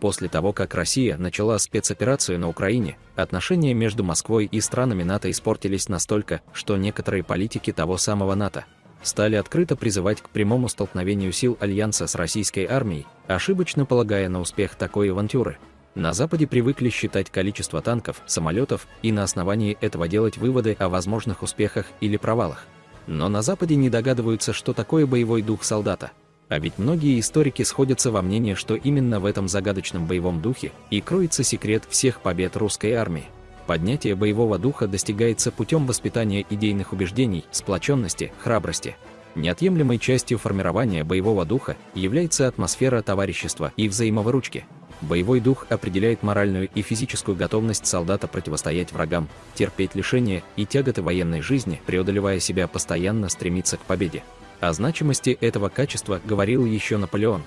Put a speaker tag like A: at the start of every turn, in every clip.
A: После того, как Россия начала спецоперацию на Украине, отношения между Москвой и странами НАТО испортились настолько, что некоторые политики того самого НАТО стали открыто призывать к прямому столкновению сил Альянса с российской армией, ошибочно полагая на успех такой авантюры. На Западе привыкли считать количество танков, самолетов и на основании этого делать выводы о возможных успехах или провалах. Но на Западе не догадываются, что такое боевой дух солдата. А ведь многие историки сходятся во мнении, что именно в этом загадочном боевом духе и кроется секрет всех побед русской армии. Поднятие боевого духа достигается путем воспитания идейных убеждений, сплоченности, храбрости. Неотъемлемой частью формирования боевого духа является атмосфера товарищества и взаимовыручки. Боевой дух определяет моральную и физическую готовность солдата противостоять врагам, терпеть лишения и тяготы военной жизни, преодолевая себя постоянно стремиться к победе. О значимости этого качества говорил еще Наполеон.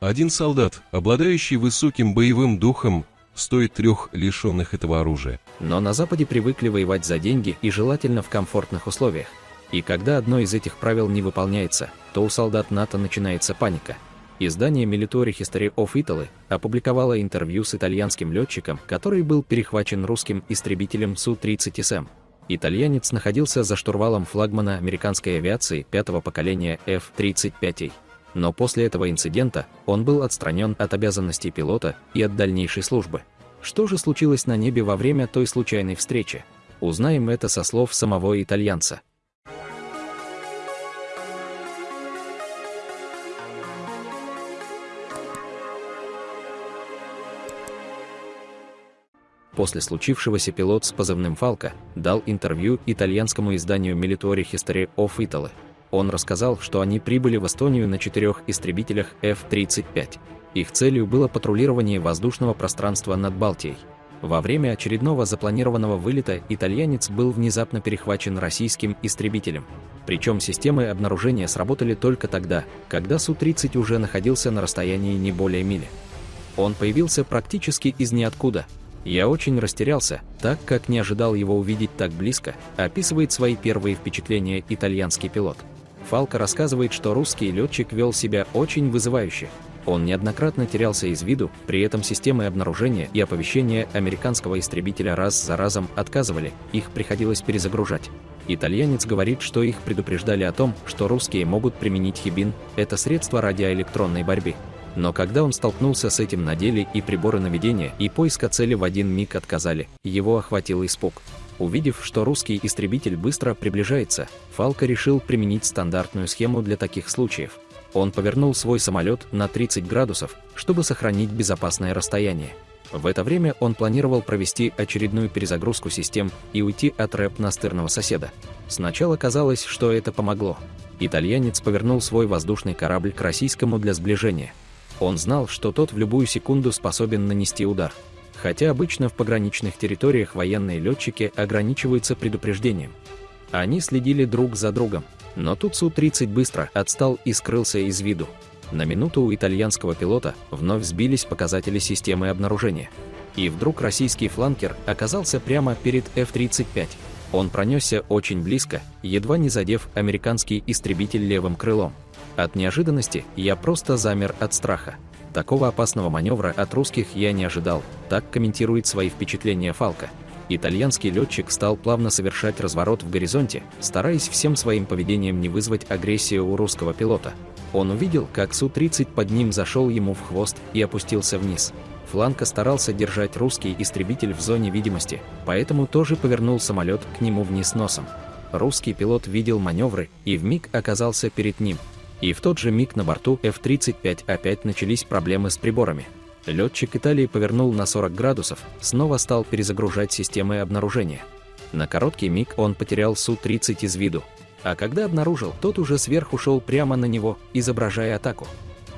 B: Один солдат, обладающий высоким боевым духом, стоит трех лишенных этого оружия.
A: Но на Западе привыкли воевать за деньги и желательно в комфортных условиях. И когда одно из этих правил не выполняется, то у солдат НАТО начинается паника. Издание Military History of Italy опубликовало интервью с итальянским летчиком, который был перехвачен русским истребителем Су-30СМ. Итальянец находился за штурвалом флагмана американской авиации пятого поколения F-35 но после этого инцидента он был отстранен от обязанностей пилота и от дальнейшей службы. Что же случилось на небе во время той случайной встречи? Узнаем это со слов самого итальянца. После случившегося пилот с позывным «Фалка» дал интервью итальянскому изданию Military History of Italy. Он рассказал, что они прибыли в Эстонию на четырех истребителях F-35. Их целью было патрулирование воздушного пространства над Балтией. Во время очередного запланированного вылета итальянец был внезапно перехвачен российским истребителем. Причем системы обнаружения сработали только тогда, когда Су-30 уже находился на расстоянии не более мили. Он появился практически из ниоткуда. Я очень растерялся, так как не ожидал его увидеть так близко, описывает свои первые впечатления итальянский пилот. Фалка рассказывает, что русский летчик вел себя очень вызывающе. Он неоднократно терялся из виду, при этом системы обнаружения и оповещения американского истребителя раз за разом отказывали, их приходилось перезагружать. Итальянец говорит, что их предупреждали о том, что русские могут применить хибин, это средство радиоэлектронной борьбы. Но когда он столкнулся с этим на деле и приборы наведения и поиска цели в один миг отказали, его охватил испуг. Увидев, что русский истребитель быстро приближается, Фалка решил применить стандартную схему для таких случаев. Он повернул свой самолет на 30 градусов, чтобы сохранить безопасное расстояние. В это время он планировал провести очередную перезагрузку систем и уйти от рэп настырного соседа. Сначала казалось, что это помогло. Итальянец повернул свой воздушный корабль к российскому для сближения. Он знал, что тот в любую секунду способен нанести удар хотя обычно в пограничных территориях военные летчики ограничиваются предупреждением. Они следили друг за другом, но тут Су-30 быстро отстал и скрылся из виду. На минуту у итальянского пилота вновь сбились показатели системы обнаружения. И вдруг российский фланкер оказался прямо перед F-35. Он пронесся очень близко, едва не задев американский истребитель левым крылом. От неожиданности я просто замер от страха. Такого опасного маневра от русских я не ожидал, так комментирует свои впечатления Фалка. Итальянский летчик стал плавно совершать разворот в горизонте, стараясь всем своим поведением не вызвать агрессию у русского пилота. Он увидел, как Су-30 под ним зашел ему в хвост и опустился вниз. Фланка старался держать русский истребитель в зоне видимости, поэтому тоже повернул самолет к нему вниз носом. Русский пилот видел маневры и вмиг оказался перед ним, и в тот же миг на борту F-35 опять начались проблемы с приборами. Летчик Италии повернул на 40 градусов, снова стал перезагружать системы обнаружения. На короткий миг он потерял Су-30 из виду, а когда обнаружил, тот уже сверху шел прямо на него, изображая атаку.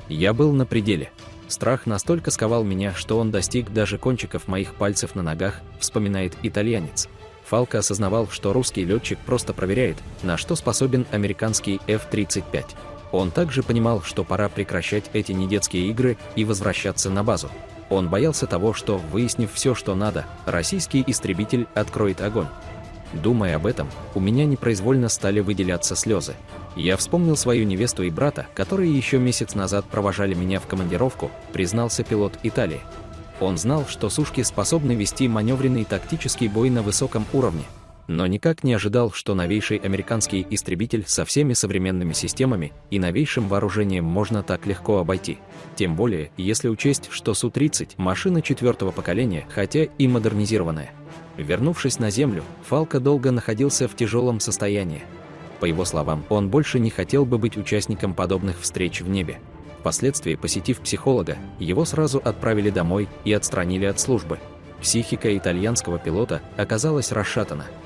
A: Я был на пределе. Страх настолько сковал меня, что он достиг даже кончиков моих пальцев на ногах, вспоминает итальянец. Фалка осознавал, что русский летчик просто проверяет, на что способен американский F-35. Он также понимал, что пора прекращать эти недетские игры и возвращаться на базу. Он боялся того, что, выяснив все, что надо, российский истребитель откроет огонь. Думая об этом, у меня непроизвольно стали выделяться слезы. Я вспомнил свою невесту и брата, которые еще месяц назад провожали меня в командировку, признался пилот Италии. Он знал, что сушки способны вести маневренный тактический бой на высоком уровне, но никак не ожидал, что новейший американский истребитель со всеми современными системами и новейшим вооружением можно так легко обойти. Тем более, если учесть, что Су-30 – машина четвертого поколения, хотя и модернизированная. Вернувшись на Землю, Фалка долго находился в тяжелом состоянии. По его словам, он больше не хотел бы быть участником подобных встреч в небе. Впоследствии, посетив психолога, его сразу отправили домой и отстранили от службы. Психика итальянского пилота оказалась расшатана –